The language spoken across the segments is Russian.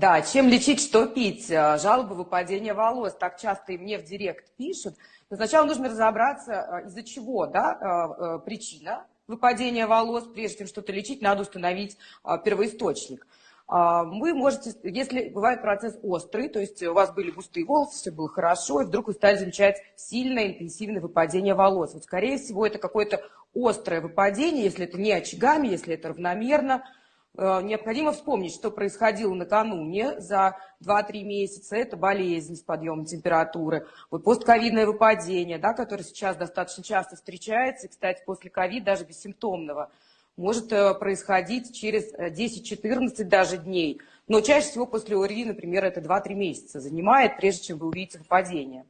Да, чем лечить, что пить? А, жалобы выпадения волос. Так часто и мне в директ пишут. Но сначала нужно разобраться, а, из-за чего да, а, причина выпадения волос. Прежде чем что-то лечить, надо установить первоисточник. Вы можете, если бывает процесс острый, то есть у вас были густые волосы, все было хорошо, и вдруг вы стали замечать сильное интенсивное выпадение волос. Вот, скорее всего, это какое-то острое выпадение, если это не очагами, если это равномерно, Э, необходимо вспомнить, что происходило накануне за 2-3 месяца. Это болезнь с подъемом температуры, вот постковидное выпадение, да, которое сейчас достаточно часто встречается, и, кстати, после ковида даже бессимптомного, может э, происходить через 10-14 э, даже дней. Но чаще всего после ОРВИ, например, это 2-3 месяца занимает, прежде чем вы увидите выпадение.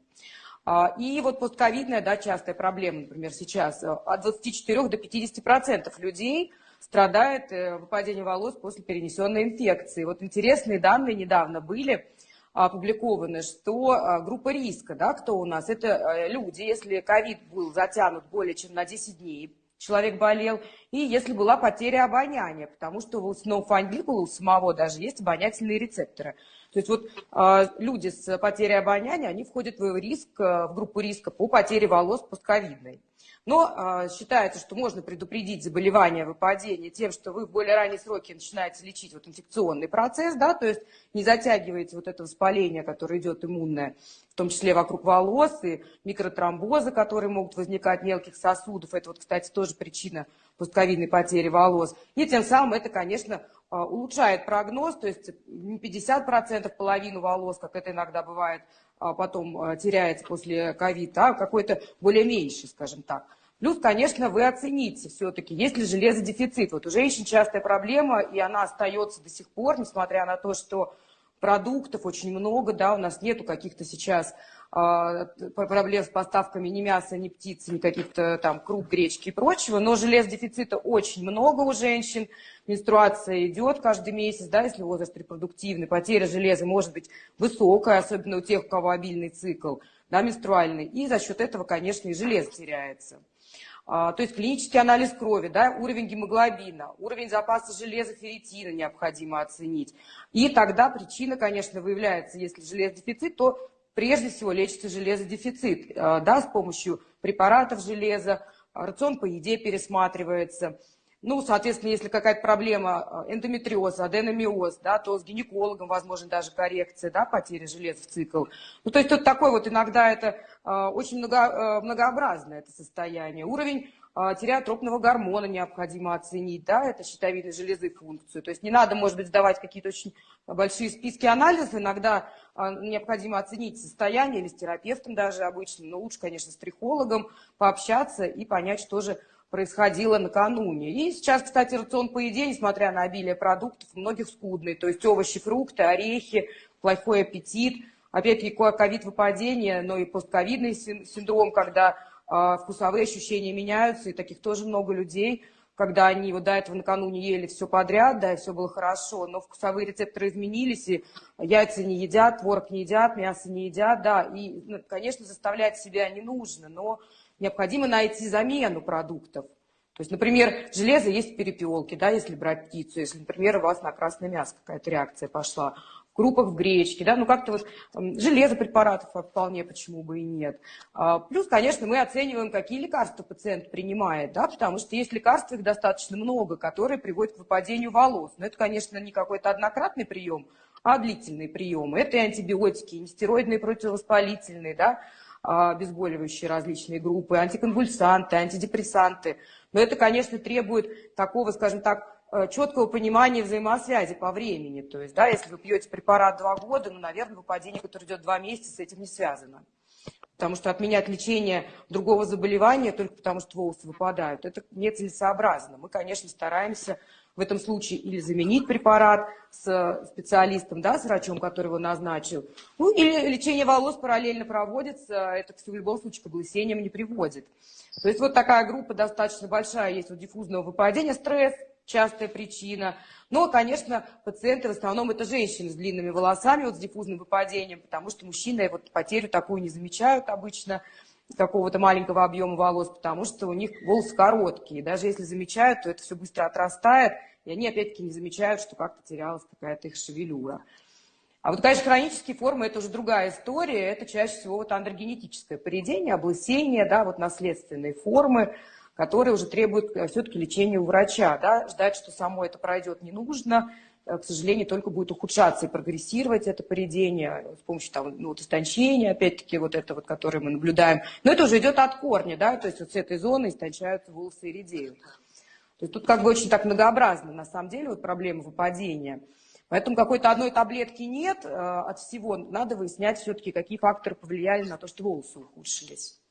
А, и вот постковидная, да, частая проблема, например, сейчас от 24 до 50 процентов людей – страдает э, выпадением волос после перенесенной инфекции. Вот интересные данные недавно были опубликованы, что а, группа риска, да, кто у нас, это э, люди, если ковид был затянут более чем на 10 дней, человек болел, и если была потеря обоняния, потому что у сноуфандибула у самого даже есть обонятельные рецепторы. То есть вот э, люди с потерей обоняния, они входят в риск, в группу риска по потере волос постковидной. Но э, считается, что можно предупредить заболевание, выпадение тем, что вы в более ранние сроки начинаете лечить вот инфекционный процесс, да, то есть не затягиваете вот это воспаление, которое идет иммунное, в том числе вокруг волос, и микротромбозы, которые могут возникать мелких сосудов. Это вот, кстати, тоже причина постковидной потери волос. И тем самым это, конечно, а, улучшает прогноз, то есть не 50%, половину волос, как это иногда бывает, а потом а, теряется после ковида, а какой-то более меньший, скажем так. Плюс, конечно, вы оцените все-таки, есть ли железодефицит. Вот у женщин частая проблема, и она остается до сих пор, несмотря на то, что продуктов очень много, да, у нас нету каких-то сейчас а, проблем с поставками ни мяса, ни птицы, ни каких-то там круп, гречки и прочего, но железодефицита очень много у женщин, менструация идет каждый месяц, да, если возраст репродуктивный, потеря железа может быть высокая, особенно у тех, у кого обильный цикл, да, менструальный, и за счет этого, конечно, и железо теряется. А, то есть клинический анализ крови, да, уровень гемоглобина, уровень запаса железа, ферритина необходимо оценить. И тогда причина, конечно, выявляется, если железодефицит, то прежде всего лечится железодефицит, э, да, с помощью препаратов железа, рацион по еде пересматривается. Ну, соответственно, если какая-то проблема э, эндометриоз, аденомиоз, да, то с гинекологом возможно даже коррекция, да, потери железа в цикл. Ну, то есть тут такой вот иногда это э, очень много, многообразное это состояние. Уровень а, тиреотропного гормона необходимо оценить, да, это щитовидной железы функцию. То есть не надо, может быть, сдавать какие-то очень большие списки анализов, иногда а, необходимо оценить состояние или с терапевтом даже обычно, но лучше, конечно, с трихологом пообщаться и понять, что же происходило накануне. И сейчас, кстати, рацион по еде, несмотря на обилие продуктов, у многих скудный. То есть овощи, фрукты, орехи, плохой аппетит. Опять-таки ковид выпадение, но и постковидный синдром, когда а, вкусовые ощущения меняются, и таких тоже много людей, когда они вот до этого накануне ели все подряд, да, и все было хорошо, но вкусовые рецепторы изменились, и яйца не едят, творог не едят, мясо не едят, да, и, ну, конечно, заставлять себя не нужно, но необходимо найти замену продуктов. То есть, например, железо есть в перепелке, да, если брать птицу, если, например, у вас на красное мясо какая-то реакция пошла крупах в гречке, да, ну как-то вот железо препаратов вполне, почему бы и нет. А, плюс, конечно, мы оцениваем, какие лекарства пациент принимает, да, потому что есть лекарства, их достаточно много, которые приводят к выпадению волос. Но это, конечно, не какой-то однократный прием, а длительные приемы. Это и антибиотики, и нестероидные противовоспалительные, да, а, обезболивающие различные группы, антиконвульсанты, антидепрессанты. Но это, конечно, требует такого, скажем так, четкого понимания взаимосвязи по времени. То есть, да, если вы пьете препарат два года, ну, наверное, выпадение, которое идет два месяца, с этим не связано. Потому что отменять лечение другого заболевания только потому, что волосы выпадают, это нецелесообразно. Мы, конечно, стараемся в этом случае или заменить препарат с специалистом, да, с врачом, который его назначил, ну, или лечение волос параллельно проводится, это в любом случае к облысениям не приводит. То есть вот такая группа достаточно большая есть у диффузного выпадения, стресс, частая причина. Но, конечно, пациенты в основном это женщины с длинными волосами, вот с диффузным выпадением, потому что мужчины вот потерю такую не замечают обычно, какого-то маленького объема волос, потому что у них волосы короткие. Даже если замечают, то это все быстро отрастает, и они опять-таки не замечают, что как-то терялась какая-то их шевелюра. А вот, конечно, хронические формы – это уже другая история. Это чаще всего вот андрогенетическое поведение, облысение, да, вот наследственные формы, которые уже требуют э, все-таки лечения у врача. Да. Ждать, что само это пройдет, не нужно. Э, к сожалению, только будет ухудшаться и прогрессировать это поведение с помощью там, ну, вот, истончения, опять-таки, вот это вот, которое мы наблюдаем. Но это уже идет от корня, да, то есть вот с этой зоны истончаются волосы и редеют. То есть тут как бы очень так многообразно, на самом деле, вот проблема выпадения. Поэтому какой-то одной таблетки нет э, от всего. Надо выяснять все-таки, какие факторы повлияли на то, что волосы ухудшились.